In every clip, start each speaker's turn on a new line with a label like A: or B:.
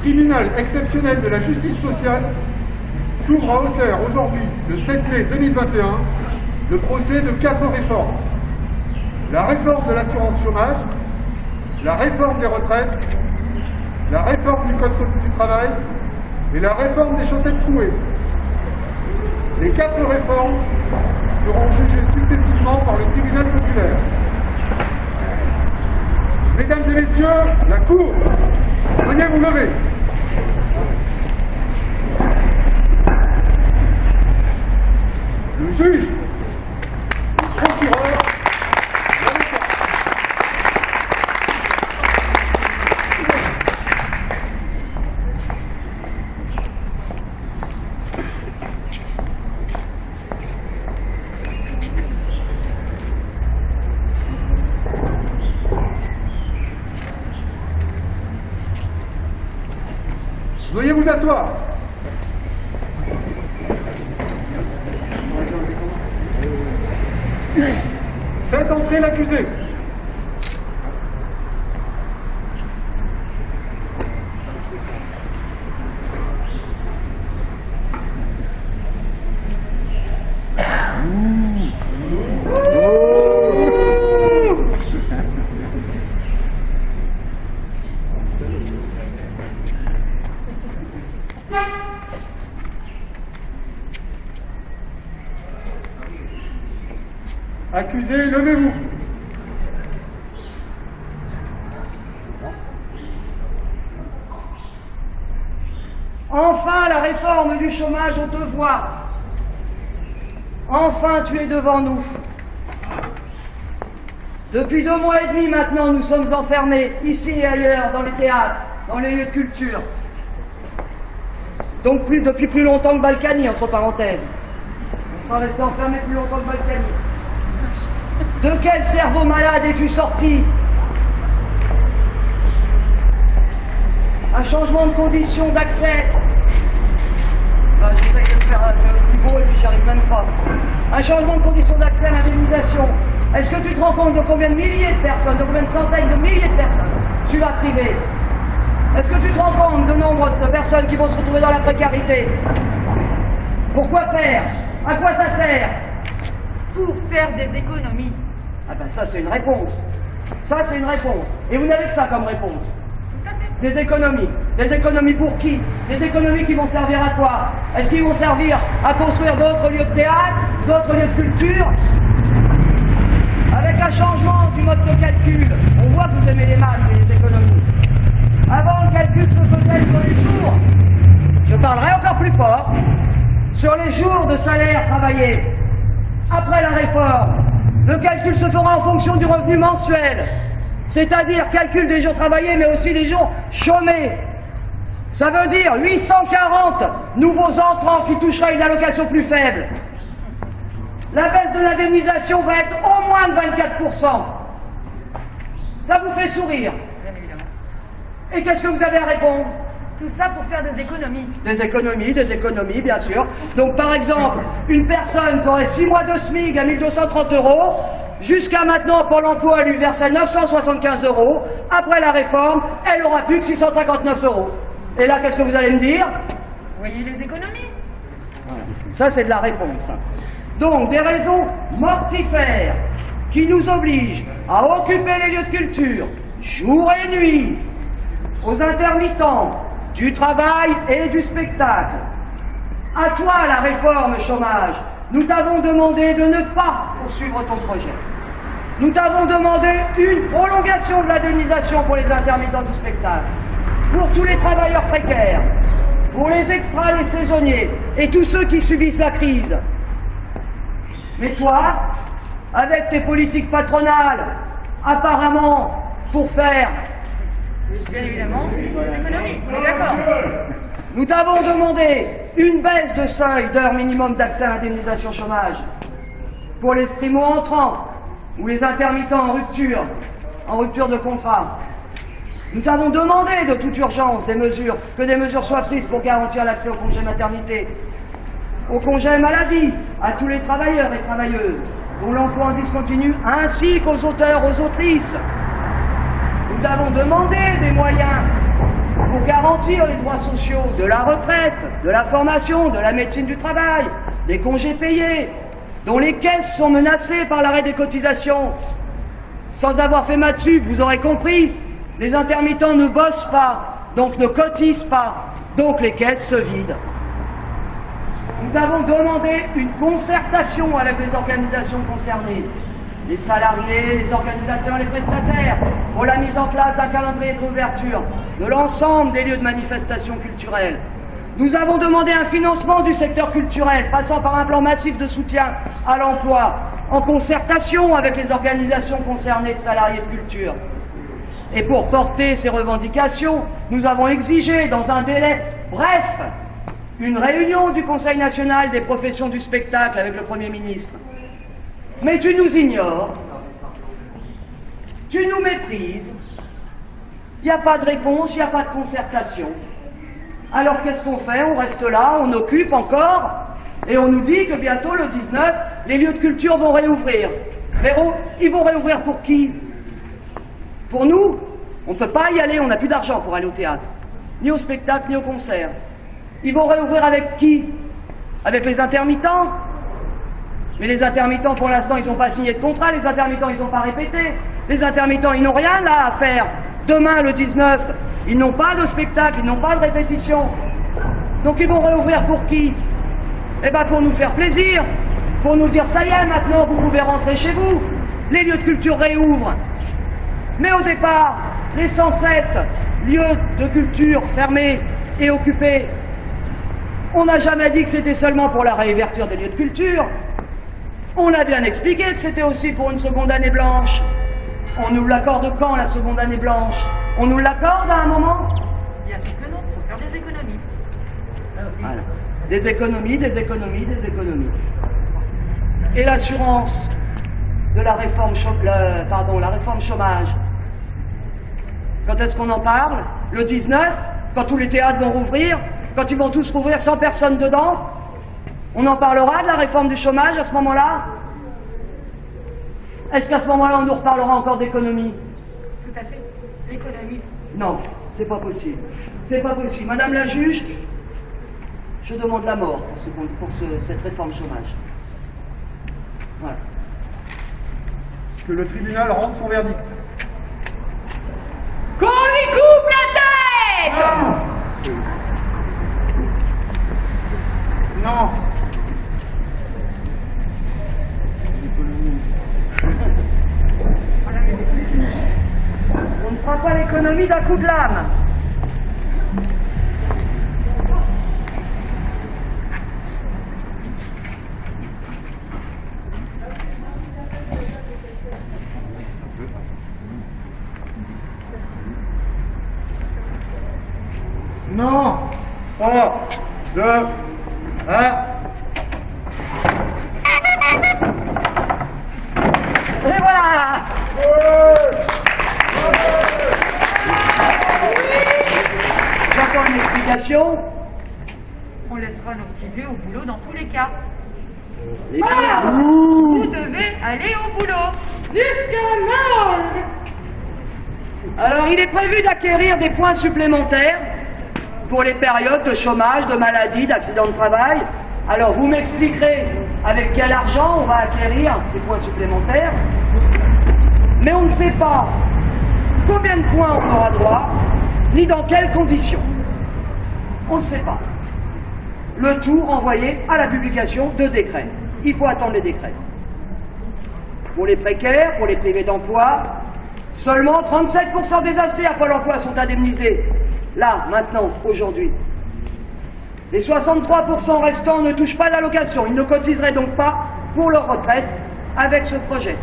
A: tribunal exceptionnel de la justice sociale s'ouvre à Auxerre aujourd'hui, le 7 mai 2021, le procès de quatre réformes. La réforme de l'assurance chômage, la réforme des retraites, la réforme du code du travail et la réforme des chaussettes trouées. Les quatre réformes seront jugées successivement par le tribunal populaire. Mesdames et messieurs, la Cour, veuillez vous lever. Le juge, le levez-vous.
B: Enfin, la réforme du chômage, on te voit. Enfin, tu es devant nous. Depuis deux mois et demi maintenant, nous sommes enfermés, ici et ailleurs, dans les théâtres, dans les lieux de culture. Donc depuis plus longtemps que Balkany, entre parenthèses. On sera resté enfermé plus longtemps que Balkany. De quel cerveau malade es-tu sorti Un changement de conditions d'accès. Ah, J'essaie de le faire le plus beau et puis j'y arrive même pas. Un changement de conditions d'accès à l'indemnisation. Est-ce que tu te rends compte de combien de milliers de personnes, de combien de centaines de milliers de personnes tu vas priver Est-ce que tu te rends compte du nombre de personnes qui vont se retrouver dans la précarité Pourquoi faire? À quoi ça sert?
C: Pour faire des économies.
B: Ah ben ça c'est une réponse. Ça c'est une réponse. Et vous n'avez que ça comme réponse. Des économies. Des économies pour qui? Des économies qui vont servir à quoi? Est-ce qu'ils vont servir à construire d'autres lieux de théâtre, d'autres lieux de culture? Avec un changement du mode de calcul, on voit que vous aimez les maths et les économies. Avant, le calcul se faisait sur les jours. Je parlerai encore plus fort. Sur les jours de salaire travaillé. Après la réforme, le calcul se fera en fonction du revenu mensuel. C'est-à-dire calcul des jours travaillés, mais aussi des jours chômés. Ça veut dire 840 nouveaux entrants qui toucheraient une allocation plus faible. La baisse de l'indemnisation va être au moins de 24%. Ça vous fait sourire. Et qu'est-ce que vous avez à répondre?
C: Tout ça pour faire des économies.
B: Des économies, des économies, bien sûr. Donc, par exemple, une personne qui aurait 6 mois de SMIC à 1230 euros, jusqu'à maintenant, Pôle emploi lui versait 975 euros. Après la réforme, elle aura plus que 659 euros. Et là, qu'est-ce que vous allez me dire?
C: Vous voyez les économies
B: Ça, c'est de la réponse. Donc, des raisons mortifères qui nous obligent à occuper les lieux de culture, jour et nuit, aux intermittents du travail et du spectacle. À toi, la réforme chômage. Nous t'avons demandé de ne pas poursuivre ton projet. Nous t'avons demandé une prolongation de l'indemnisation pour les intermittents du spectacle, pour tous les travailleurs précaires, pour les extras, les saisonniers et tous ceux qui subissent la crise. Mais toi, avec tes politiques patronales, apparemment pour faire,
C: Bien évidemment, est d'accord
B: nous t'avons demandé une baisse de seuil d'heure minimum d'accès à l'indemnisation chômage pour les primo-entrants ou les intermittents en rupture, en rupture de contrat. Nous t'avons demandé de toute urgence des mesures, que des mesures soient prises pour garantir l'accès au congé maternité, au congé maladie, à tous les travailleurs et travailleuses, dont l'emploi en discontinu, ainsi qu'aux auteurs, aux autrices. Nous t'avons demandé des moyens pour garantir les droits sociaux de la retraite, de la formation, de la médecine du travail, des congés payés, dont les caisses sont menacées par l'arrêt des cotisations. Sans avoir fait ma vous aurez compris, les intermittents ne bossent pas, donc ne cotisent pas, donc les caisses se vident. Nous avons demandé une concertation avec les organisations concernées, les salariés, les organisateurs, les prestataires, pour la mise en place d'un calendrier de réouverture de l'ensemble des lieux de manifestation culturelle. Nous avons demandé un financement du secteur culturel passant par un plan massif de soutien à l'emploi, en concertation avec les organisations concernées de salariés de culture. Et pour porter ces revendications, nous avons exigé, dans un délai bref, une réunion du Conseil national des professions du spectacle avec le Premier ministre. Mais tu nous ignores, tu nous méprises, il n'y a pas de réponse, il n'y a pas de concertation. Alors qu'est-ce qu'on fait? On reste là, on occupe encore, et on nous dit que bientôt, le 19, les lieux de culture vont réouvrir. Mais ils vont réouvrir pour qui? Pour nous? On ne peut pas y aller, on n'a plus d'argent pour aller au théâtre, ni au spectacle, ni au concert. Ils vont réouvrir avec qui? Avec les intermittents? Mais les intermittents, pour l'instant, ils n'ont pas signé de contrat, les intermittents, ils n'ont pas répété. Les intermittents, ils n'ont rien là à faire. Demain, le 19, ils n'ont pas de spectacle, ils n'ont pas de répétition. Donc ils vont réouvrir pour qui? Eh bien pour nous faire plaisir, pour nous dire ça y est, maintenant vous pouvez rentrer chez vous. Les lieux de culture réouvrent. Mais au départ, les 107 lieux de culture fermés et occupés, on n'a jamais dit que c'était seulement pour la réouverture des lieux de culture. On a bien expliqué que c'était aussi pour une seconde année blanche. On nous l'accorde quand, la seconde année blanche? On nous l'accorde à un moment?
C: Bien sûr que non, il faut faire des économies.
B: Voilà. Des économies, des économies, des économies. Et l'assurance de la réforme, le, pardon, la réforme chômage. Quand est-ce qu'on en parle? Le 19 Quand tous les théâtres vont rouvrir? Quand ils vont tous rouvrir sans personne dedans? On en parlera de la réforme du chômage à ce moment-là? Est-ce qu'à ce, moment-là, on nous reparlera encore d'économie?
C: Tout à fait. L'économie.
B: Non, c'est pas possible. C'est pas possible. Madame la juge, je demande la mort pour, ce, pour ce, cette réforme chômage. Voilà.
A: Que le tribunal rende son verdict.
C: Qu'on lui coupe la tête
A: Non. non.
B: On ne fera d'un coup de lame.
A: Non 3, 2, 1.
C: On laissera nos petits vieux au boulot dans tous les cas.
B: Ah
C: Vous devez aller au boulot.
B: Jusqu'à Alors, il est prévu d'acquérir des points supplémentaires pour les périodes de chômage, de maladie, d'accident de travail. Alors, vous m'expliquerez avec quel argent on va acquérir ces points supplémentaires. Mais on ne sait pas combien de points on aura droit, ni dans quelles conditions. On ne sait pas. Le tout renvoyé à la publication de décrets. Il faut attendre les décrets. Pour les précaires, pour les privés d'emploi, seulement 37% des inscrits à Pôle emploi sont indemnisés. Là, maintenant, aujourd'hui. Les 63% restants ne touchent pas l'allocation. Ils ne cotiseraient donc pas pour leur retraite avec ce projet.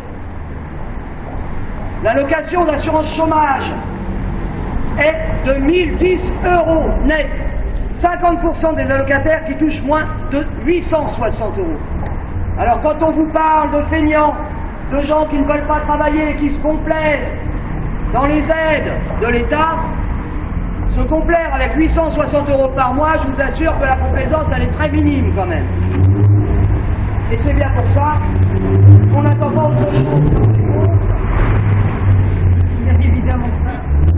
B: L'allocation d'assurance chômage est de 1010 euros net. 50% des allocataires qui touchent moins de 860 euros. Alors quand on vous parle de feignants, de gens qui ne veulent pas travailler, qui se complaisent dans les aides de l'État, se complaire avec 860 euros par mois, je vous assure que la complaisance, elle est très minime quand même. Et c'est bien pour ça qu'on n'attend pas autre chose.
C: Bien évidemment ça.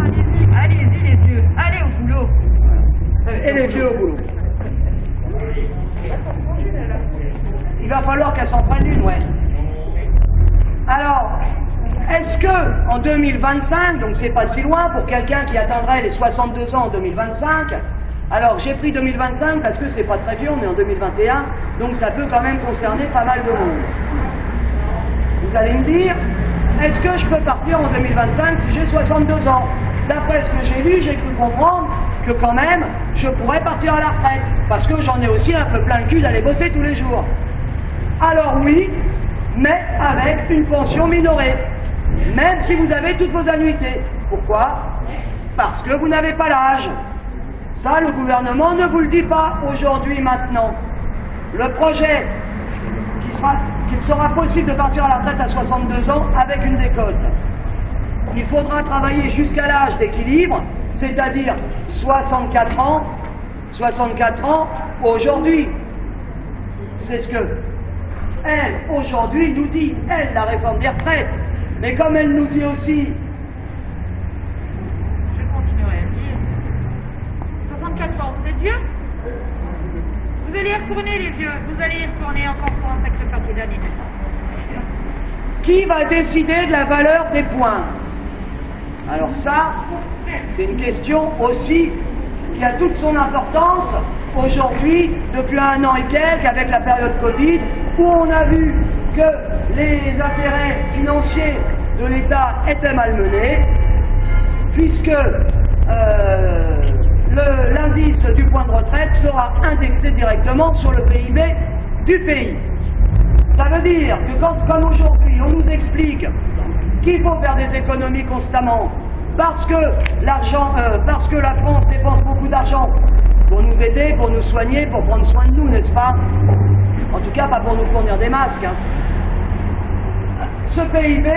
C: Allez-y, allez-y les vieux, allez au boulot.
B: Et les vieux au boulot. Il va falloir qu'elle s'en prenne une, ouais. Alors, est-ce que en 2025, donc c'est pas si loin pour quelqu'un qui atteindrait les 62 ans en 2025, alors j'ai pris 2025 parce que c'est pas très vieux, on est en 2021, donc ça peut quand même concerner pas mal de monde. Vous allez me dire, est-ce que je peux partir en 2025 si j'ai 62 ans? D'après ce que j'ai lu, j'ai cru comprendre que quand même, je pourrais partir à la retraite, parce que j'en ai aussi un peu plein le cul d'aller bosser tous les jours. Alors oui, mais avec une pension minorée, même si vous avez toutes vos annuités. Pourquoi? Parce que vous n'avez pas l'âge. Ça, le gouvernement ne vous le dit pas aujourd'hui, maintenant. Le projet qui sera, qu'il sera possible de partir à la retraite à 62 ans avec une décote. Il faudra travailler jusqu'à l'âge d'équilibre, c'est-à-dire 64 ans, 64 ans aujourd'hui. C'est ce que elle, aujourd'hui, nous dit, elle, la réforme des retraites. Mais comme elle nous dit aussi,
C: Je continuerai à le dire. 64 ans, vous êtes vieux? Vous allez y retourner les vieux, vous allez y retourner encore pour un sacré paquet d'années.
B: qui va décider de la valeur des points? Alors ça, c'est une question aussi qui a toute son importance aujourd'hui, depuis un an et quelques, avec la période Covid, où on a vu que les intérêts financiers de l'État étaient malmenés, puisque euh, l'indice du point de retraite sera indexé directement sur le PIB du pays. Ça veut dire que quand, comme aujourd'hui, on nous explique qu'il faut faire des économies constamment, parce que euh, parce que la France dépense beaucoup d'argent pour nous aider, pour nous soigner, pour prendre soin de nous, n'est-ce pas? En tout cas, pas pour nous fournir des masques. hein. Ce PIB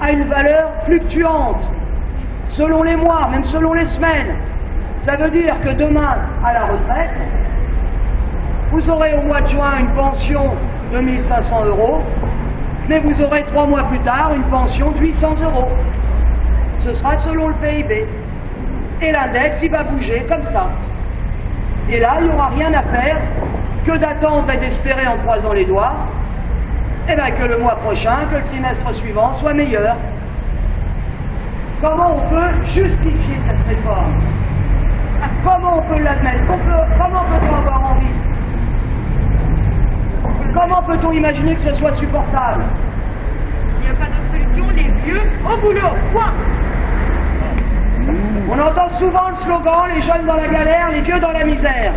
B: a une valeur fluctuante, selon les mois, même selon les semaines. Ça veut dire que demain, à la retraite, vous aurez au mois de juin une pension de 1500 euros, mais vous aurez trois mois plus tard une pension de 800 euros. Ce sera selon le PIB. Et l'index, il va bouger comme ça. Et là, il n'y aura rien à faire que d'attendre et d'espérer en croisant les doigts, et bien que le mois prochain, que le trimestre suivant soit meilleur. Comment on peut justifier cette réforme? Comment on peut l'admettre? Comment peut-on avoir envie? Comment peut-on imaginer que ce soit supportable?
C: Il n'y a pas d'autre solution, les vieux au boulot, point
B: On entend souvent le slogan les jeunes dans la galère, les vieux dans la misère.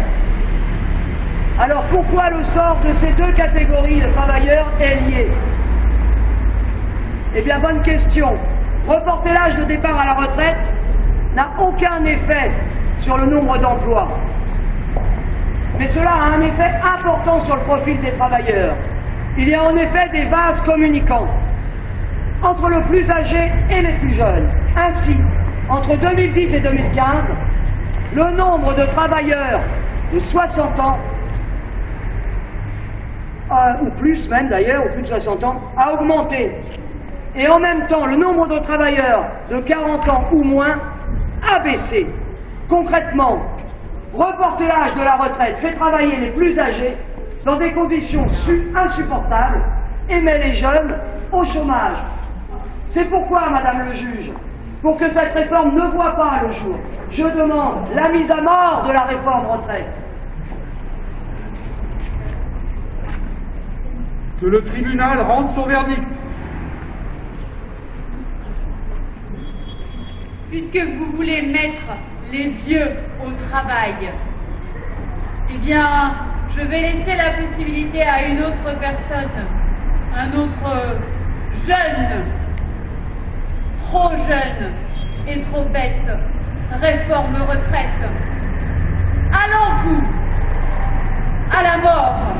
B: Alors pourquoi le sort de ces deux catégories de travailleurs est lié? Eh bien, bonne question. Reporter l'âge de départ à la retraite n'a aucun effet sur le nombre d'emplois. Mais cela a un effet important sur le profil des travailleurs. Il y a en effet des vases communicants entre le plus âgé et les plus jeunes. Ainsi, entre 2010 et 2015, le nombre de travailleurs de 60 ans, euh, ou plus même d'ailleurs, ou plus de 60 ans, a augmenté. Et en même temps, le nombre de travailleurs de 40 ans ou moins a baissé. Concrètement, reporter l'âge de la retraite fait travailler les plus âgés dans des conditions su- insupportables et met les jeunes au chômage. C'est pourquoi, Madame le juge, pour que cette réforme ne voit pas le jour, je demande la mise à mort de la réforme retraite.
A: Que le tribunal rende son verdict.
D: Puisque vous voulez mettre les vieux au travail, eh bien, je vais laisser la possibilité à une autre personne, un autre jeune, trop jeune et trop bête, réforme retraite. Allons coup, à la mort,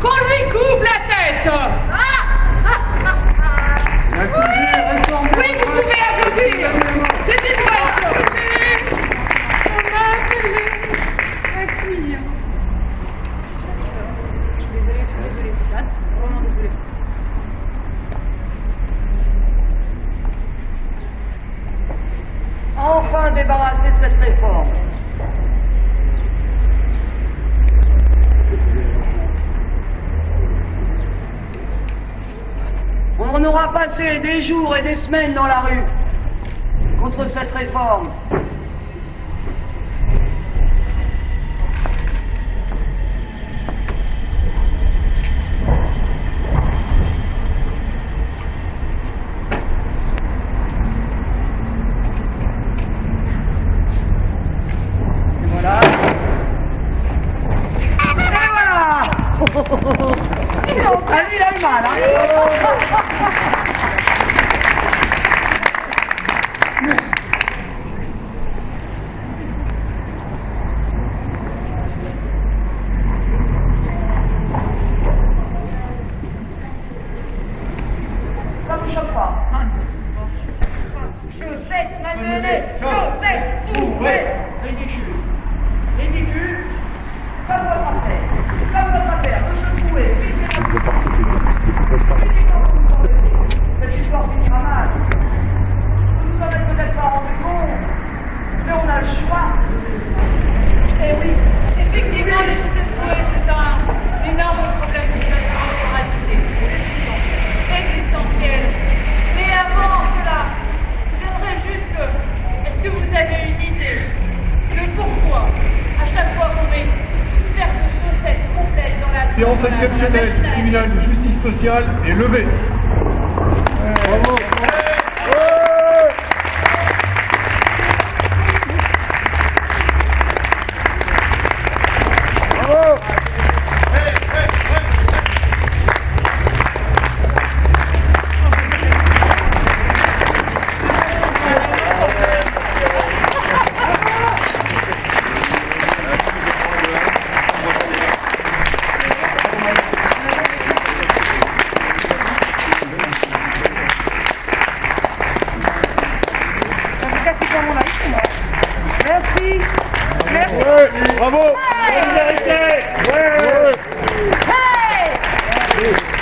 D: qu'on lui coupe la tête.
A: Réforme
D: Oui, vous pouvez applaudir. C'est une bonne chose.
C: Désolée, je suis désolée, vraiment désolée. enfin débarrasser de cette réforme. On
B: aura passé des jours et des semaines dans la rue contre cette réforme.
D: 哈
B: 哈
D: 哈
B: 哈
D: 哈哈哈 sociale est levée
C: Ouais
D: Bravo Ouais.
E: Hey.